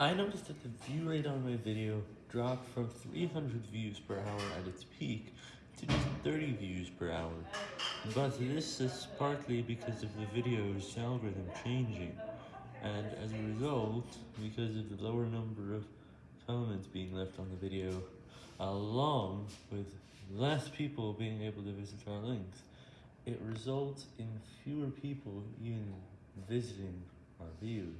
I noticed that the view rate on my video dropped from 300 views per hour at its peak to just 30 views per hour. But this is partly because of the video's algorithm changing, and as a result, because of the lower number of comments being left on the video, along with less people being able to visit our links, it results in fewer people even visiting our views.